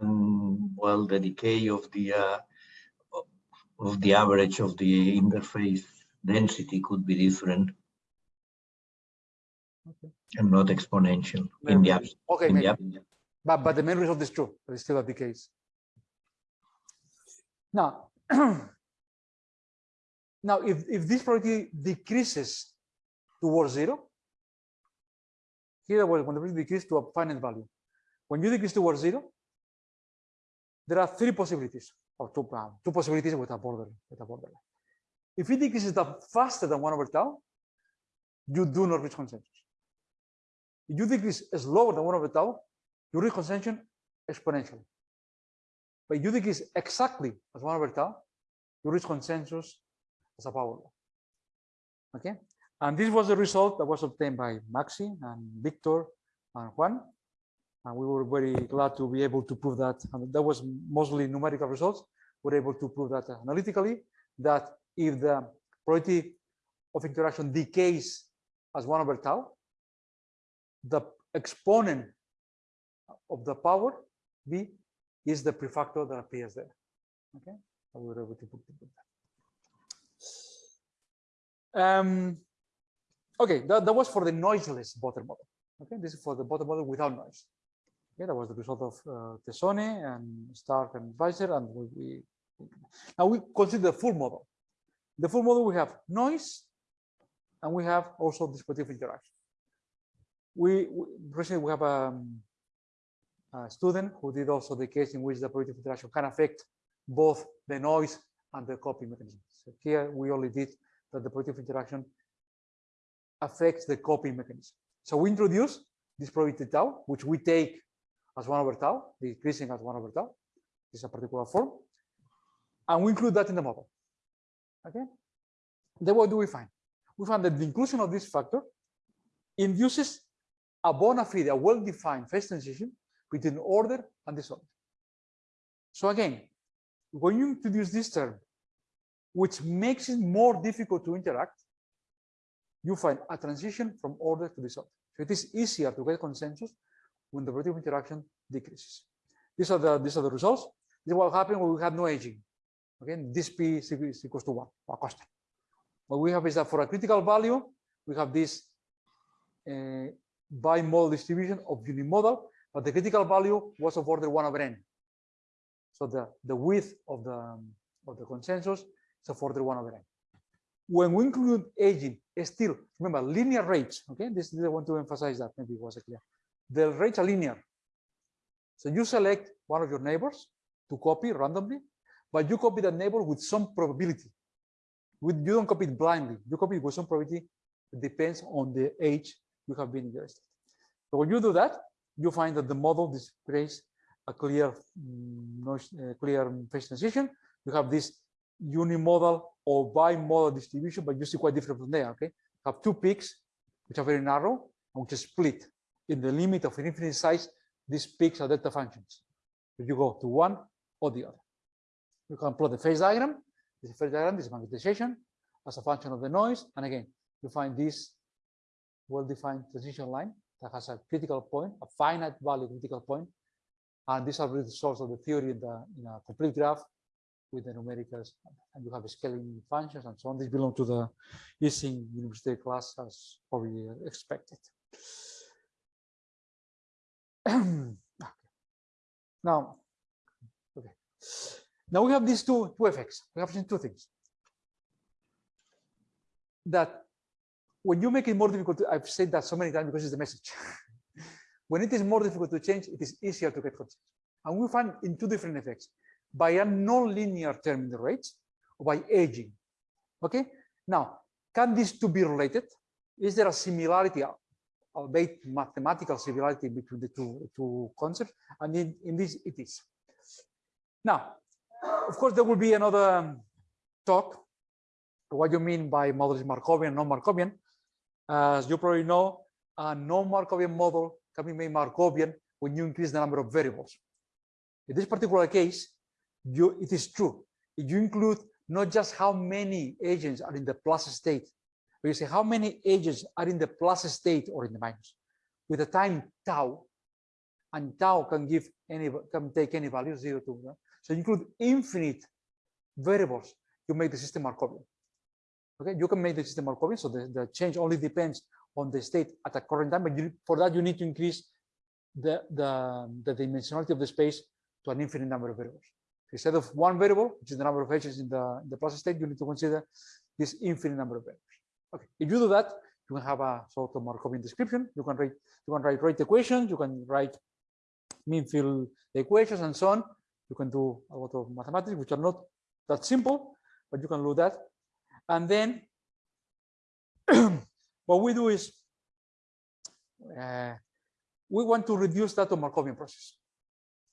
Um, well, the decay of the uh, of the average of the interface density could be different Okay. and not exponential in the abs- Okay, in the maybe. But, but the main result is true, but it's still the case. Now, now if, if this probability decreases towards zero, here was when the probability decreases to a finite value. When you decrease towards zero, there are three possibilities, or two, two possibilities with a border, with a borderline. If it decreases the faster than one over tau, you do not reach consensus. If you decrease slower than one over tau, you reach consensus exponentially. But if you decrease exactly as one over tau, you reach consensus as a power law. Okay, and this was the result that was obtained by Maxi and Victor and Juan. And we were very glad to be able to prove that. And that was mostly numerical results. We're able to prove that analytically that if the probability of interaction decays as one over tau, the exponent of the power v is the prefactor that appears there. Okay, so we were able to put, that. Um, okay, that, that was for the noiseless voter model. Okay, this is for the voter model without noise. Okay, that was the result of uh, Tessone and Stark and Schweitzer, and we, we now we consider the full model. The full model we have noise, and we have also dispositive interaction. We, we recently we have a, a student who did also the case in which the positive interaction can affect both the noise and the copy mechanism. So here we only did that the positive interaction affects the copy mechanism. So we introduce this probability tau, which we take as one over tau, decreasing as one over tau. This is a particular form. And we include that in the model. Okay. Then what do we find? We find that the inclusion of this factor induces a bona fide, a well-defined phase transition between order and disorder. So again, when you introduce this term, which makes it more difficult to interact, you find a transition from order to disorder. So it is easier to get consensus when the of interaction decreases. These are the these are the results. This is what happened when we have no aging. Okay, this p is equal- equals to one, or constant. What we have is that for a critical value, we have this uh, bimodal distribution of unimodal, but the critical value was of order one over n. So the, the width of the, of the consensus is of order one over n. When we include aging, still, remember, linear rates, okay? This, I want to emphasize that, maybe it wasn't clear. The rates are linear. So you select one of your neighbors to copy randomly, but you copy that neighbor with some probability. With, you don't copy it blindly, you copy it with some probability it depends on the age you have been in your state. So when you do that, you find that the model displays a clear mm, noise, uh, clear phase transition. You have this unimodal or bimodal distribution, but you see quite different from there. Okay, you have two peaks which are very narrow and which is split in the limit of infinite size. These peaks are delta functions. If you go to one or the other, you can plot the phase diagram. This is phase diagram. This is magnetization as a function of the noise, and again, you find this well-defined transition line that has a critical point, a finite value critical point, and these are really the source of the theory in, the, in a complete graph with the numericals, and you have scaling functions and so on. These belong to the Ising universality class as probably expected. Now, okay. Now we have these two, two effects. We have seen two things. That when you make it more difficult, to, I've said that so many times because it's the message. when it is more difficult to change, it is easier to get consensus. And we find in two different effects, by a non-linear term in the rates or by aging. Okay, now, can these two be related? Is there a similarity, albeit mathematical similarity between the two, two concepts? And in, in this, it is. Now, of course, there will be another talk, what you mean by models Markovian, non-Markovian. As you probably know, a non-Markovian model can be made Markovian when you increase the number of variables. In this particular case, you, it is true. You include not just how many agents are in the plus state, but you say how many agents are in the plus state or in the minus, with the time tau, and tau can give any can take any value zero to one. So you include infinite variables, you make the system Markovian. Okay, you can make the system Markovian, so the, the change only depends on the state at the current time, but you, for that you need to increase the, the, the dimensionality of the space to an infinite number of variables. Instead of one variable, which is the number of edges in the, in the plus state, you need to consider this infinite number of variables. Okay, if you do that, you can have a sort of Markovian description. You can write, you can write rate equations, you can write mean field equations and so on. You can do a lot of mathematics, which are not that simple, but you can do that. And then what we do is uh, we want to reduce that to Markovian process.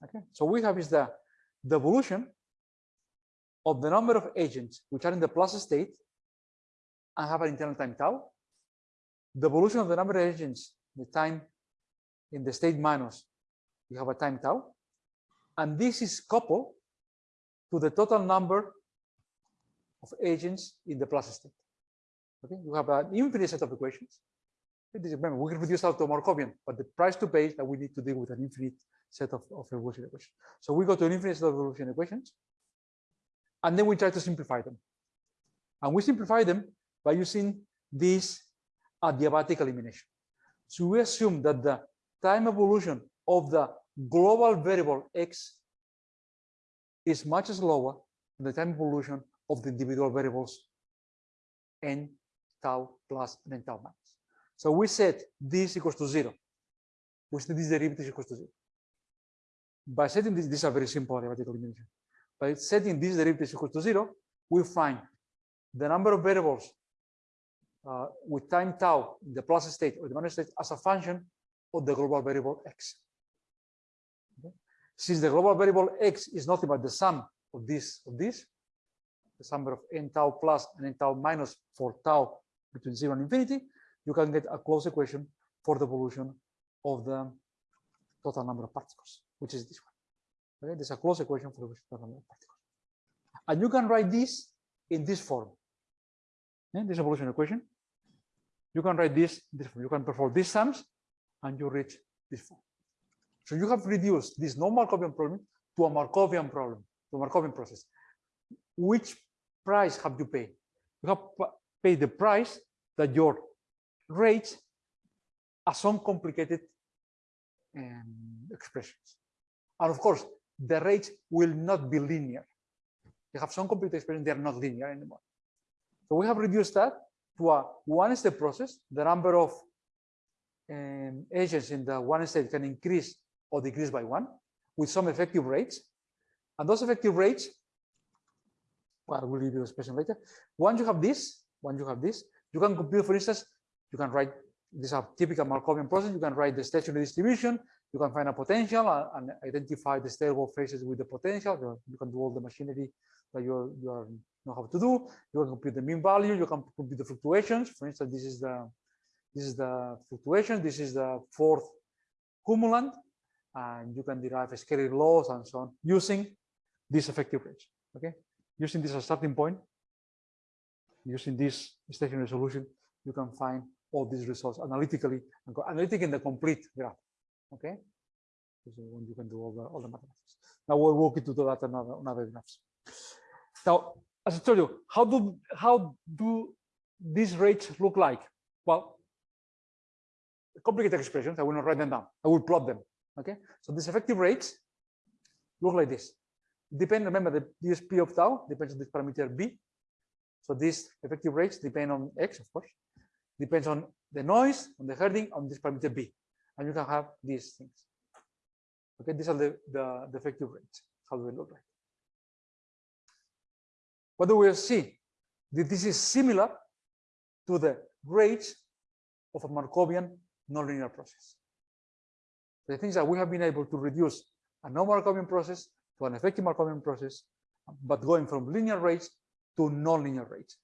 Okay, so we have is the, the evolution of the number of agents which are in the plus state and have an internal time tau. The evolution of the number of agents, the time in the state minus, you have a time tau. And this is coupled to the total number of agents in the plus state. Okay, you have an infinite set of equations. Remember, we can reduce out to Markovian, but the price to pay is that we need to deal with an infinite set of, of evolution equations. So we go to an infinite set of evolution equations, and then we try to simplify them. And we simplify them by using this uh, adiabatic elimination. So we assume that the time evolution of the global variable x is much slower than the time evolution of the individual variables n tau plus and n tau minus. So we set this equals to zero. We set this derivative equals to zero. By setting this, these are very simple adiabatic elimination. By setting this derivative equals to zero, we find the number of variables uh, with time tau in the plus state or the minus state as a function of the global variable x. Okay? Since the global variable x is nothing but the sum of this of this, the sum of n tau plus and n tau minus for tau between zero and infinity, you can get a closed equation for the evolution of the total number of particles, which is this one. Okay, there's a closed equation for the total number of particles. And you can write this in this form. This evolution equation. You can write this, this. You can perform these sums and you reach this form. So you have reduced this non-Markovian problem to a Markovian problem, a Markovian process. Which price have you paid? You have paid the price that your rates are some complicated um, expressions. And of course, the rates will not be linear. You have some computed expressions, they're not linear anymore. So we have reduced that to a one-step process. The number of um, agents in the one state can increase or decrease by one with some effective rates. And those effective rates, well, I will give you a expression later. Once you have this, once you have this, you can compute, for instance, you can write this is a typical Markovian process. You can write the stationary distribution. You can find a potential and, and identify the stable phases with the potential. You can do all the machinery that you you are, know how to do. You can compute the mean value. You can compute the fluctuations. For instance, this is the this is the fluctuation. This is the fourth cumulant, and you can derive a laws and so on using this effective range. Okay, using this as a starting point, using this stationary solution, you can find all these results analytically and analytic in the complete graph. Okay, so when you can do all the all the mathematics. Now we'll walk into that another another graphs. Now, as I told you, how do how do these rates look like? Well, complicated expressions. I will not write them down. I will plot them. Okay, so these effective rates look like this. Depend. Remember, the DSP of tau depends on this parameter b. So these effective rates depend on x, of course depends on the noise, on the herding, on this parameter B. And you can have these things. Okay, these are the, the, the effective rates. How do they look like? What we see? That this is similar to the rates of a Markovian nonlinear process. The things that we have been able to reduce a non-Markovian process to an effective Markovian process, but going from linear rates to nonlinear rates.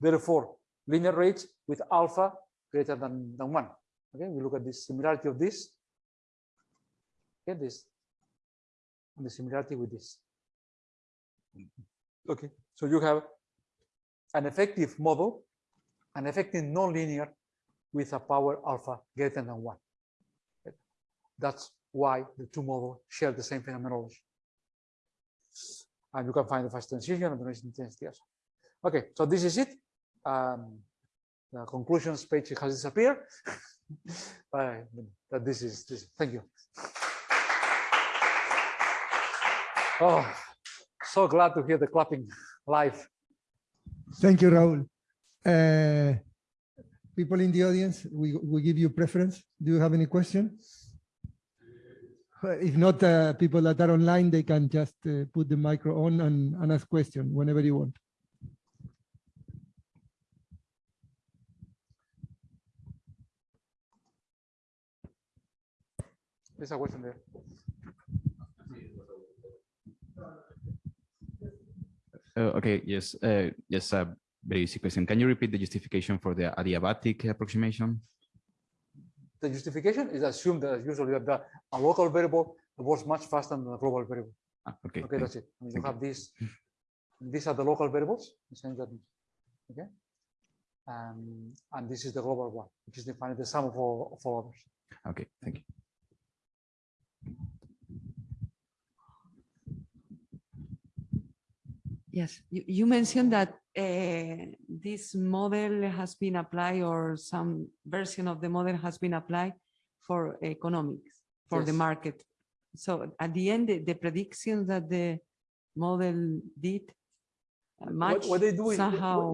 Therefore, linear rates with alpha greater than, than one. Okay, we look at the similarity of this. Okay, this and the similarity with this. Okay, so you have an effective model, an effective nonlinear with a power alpha greater than one. That's why the two models share the same phenomenology. And you can find the fast transition and the noise intensity also. Okay, so this is it. Um, the conclusions page has disappeared. but this is this. Thank you. Oh, so glad to hear the clapping live. Thank you, Raul. Uh, People in the audience, we, we give you preference. Do you have any question? Uh, If not, uh, people that are online, they can just uh, put the micro on and, and ask question whenever you want. There's a question there. Uh, Okay, yes, uh, yes, a very easy question. Can you repeat the justification for the adiabatic approximation? The justification is assumed that usually that the, a local variable works much faster than a global variable. Ah, Okay, Okay, that's it. I mean, you have these, these are the local variables, the okay? Um, and this is the global one, which is defined the sum of all, of all others. okay, thank you. Yes, you, you mentioned that uh, this model has been applied or some version of the model has been applied for economics, for the market. So at the end, the, the predictions that the model did uh, What, what they do is,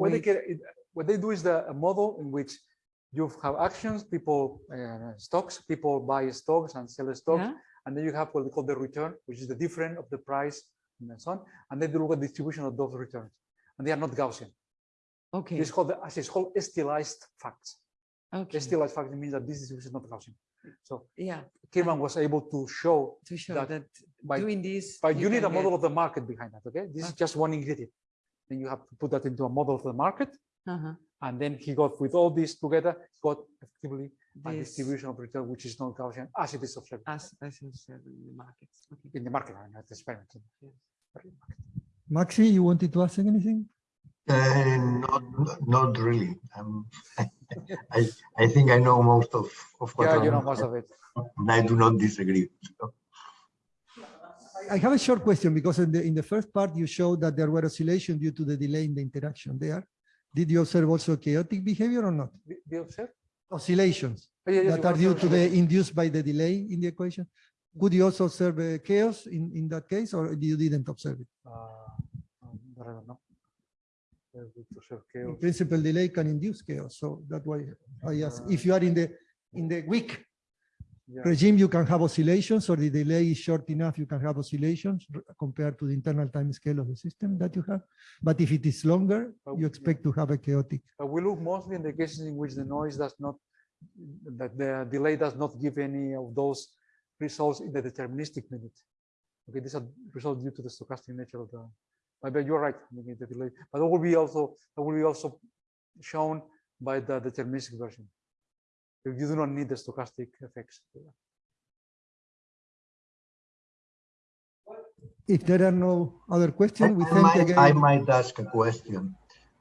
what- they, get, it- what they do is the a model in which you have actions, people, uh, stocks, people buy stocks and sell stocks. Yeah? And then you have what we call the return, which is the difference of the price and so on. And then they look at distribution of those returns. And they are not Gaussian. Okay, It's called, the- it's called stylized facts. okay, Stylized facts means that this distribution is not Gaussian. So yeah, Kirman was able to show to show that that by, doing this. but you need a model get- of the market behind that, okay? This is just one ingredient. Then you have to put that into a model of the market. Uh-huh, And then he got with all this together, got effectively this distribution of return, which is not Gaussian as it is observed As, as you said in the markets. Okay. in the market, uh, not the experiment. Maxi, you wanted to ask anything? Uh, not, not really. Um, I, I think I know most of, of what Yeah, you know I'm- most of it. and I do not disagree. I have a short question because in the, in the first part, you showed that there were oscillations due to the delay in the interaction there. Did you observe also chaotic behavior or not? Do you observe? Oscillations Oh, yeah, that are due to the induced by the delay in the equation? Could you also observe uh, chaos in, in that case or you didn't observe it? Uh, um, I don't know. Uh, we observe In principle, delay can induce chaos. So that's why I ask, if you are in the, in the weak Yeah. regime, you can have oscillations or the delay is short enough, you can have oscillations compared to the internal time scale of the system that you have. But if it is longer, Oh, you yeah. expect to have a chaotic. But we look mostly in the cases in which the noise does not, that the delay does not give any of those results in the deterministic limit. Okay, these are results due to the stochastic nature of the, but but you're right, the delay, but that will be also, that will be also shown by the deterministic version. You do not need the stochastic effects. If there are no other questions, we I thank might, I might ask a question.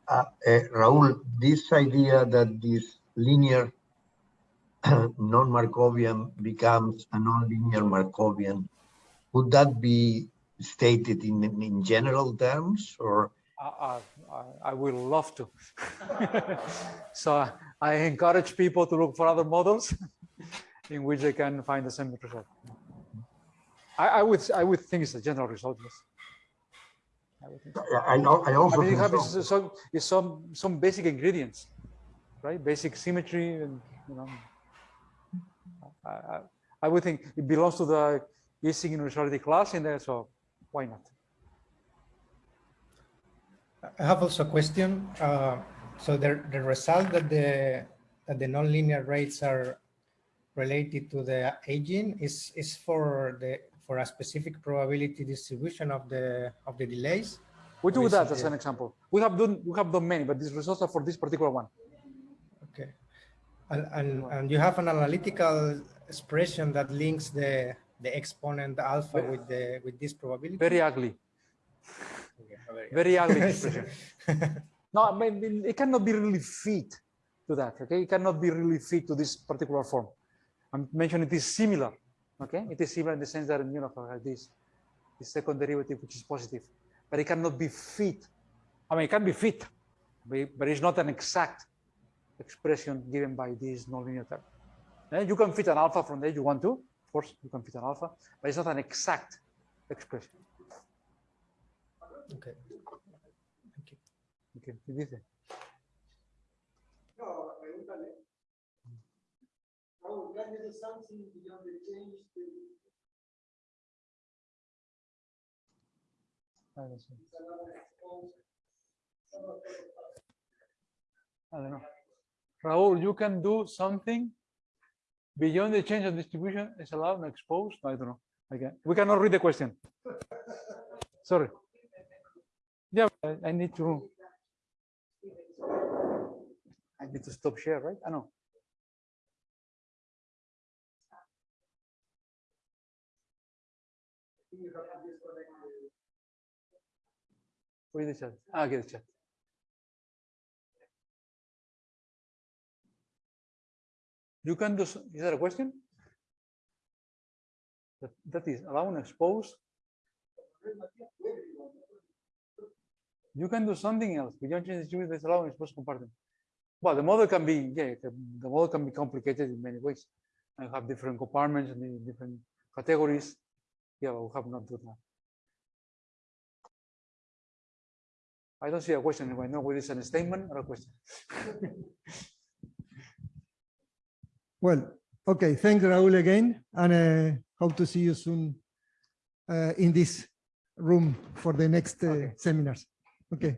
Uh, uh, Raul, this idea that this linear non-Markovian becomes a non-linear Markovian, would that be stated in, in general terms or? I, I, I- I will love to. So I encourage people to look for other models in which they can find the same result. I, I would, I would think it's a general result, yes. I would think so. I, I I also I mean, you have so. is some, is some, some basic ingredients, right? Basic symmetry and, you know. I, I, I would think it belongs to the Ising universality class in there, so why not? I have also a question. Uh, so the, the result that the that the nonlinear rates are related to the aging is is for the for a specific probability distribution of the of the delays. We do that as an example. We have done, we have done many, but these results are for this particular one. Okay, and and, and you have an analytical expression that links the the exponent alpha with the with this probability? Very ugly, Okay, very- very ugly expression. No, I mean, it cannot be really fit to that, okay? It cannot be really fit to this particular form. I'm mentioning it is similar, okay? It is similar in the sense that, you know, like this, the second derivative, which is positive, but it cannot be fit. I mean, it can be fit, but it's not an exact expression given by this nonlinear term. Eh, You can fit an alpha from there you want to, of course, you can fit an alpha, but it's not an exact expression. Okay. Okay, ¿qué dice? I don't know. I don't know. Raul, you can do something beyond the change of distribution is allowed and exposed? I don't know. Okay, we cannot read the question. Sorry. Yeah, I, I need to. I need to stop share, right? I know. Read the chat. Ah, okay, the chat. You can do, is that a question? That, that is allow and expose. You can do something else. Beyond change distribution, that's allow and expose compartment. Well, the model can be, yeah, the, the model can be complicated in many ways. and have different compartments and different categories. Yeah, but we have not done that. I don't see a question. I know whether it's a statement or a question. Well, okay, thanks Raul again, and uh, hope to see you soon uh, in this room for the next uh, Okay. seminars. Okay.